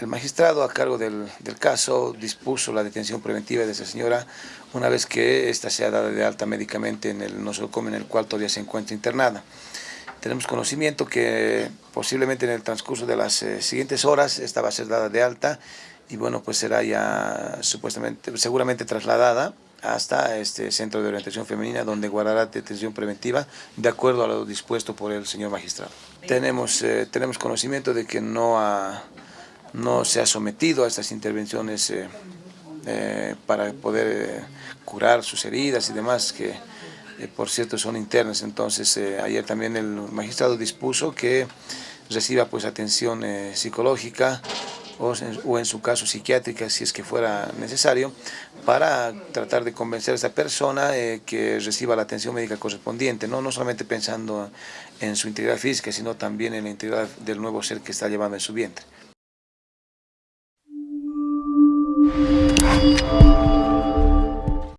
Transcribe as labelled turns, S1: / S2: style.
S1: El magistrado a cargo del, caso dispuso la detención preventiva de esa señora una vez que ésta sea dada de alta médicamente en el nosocomio en el cual todavía se encuentra internada. Tenemos conocimiento que posiblemente en el transcurso de las eh, siguientes horas esta va a ser dada de alta y bueno, pues será ya supuestamente, seguramente trasladada hasta este centro de orientación femenina donde guardará detención preventiva de acuerdo a lo dispuesto por el señor magistrado. Tenemos, eh, tenemos conocimiento de que no ha no se ha sometido a estas intervenciones eh, eh, para poder eh, curar sus heridas y demás, que por cierto son internas. Entonces ayer también el magistrado dispuso que reciba pues atención psicológica o en, su caso psiquiátrica si es que fuera necesario para tratar de convencer a esta persona que reciba la atención médica correspondiente, ¿no? no solamente pensando en su integridad física, sino también en la integridad del nuevo ser que está llevando en su vientre.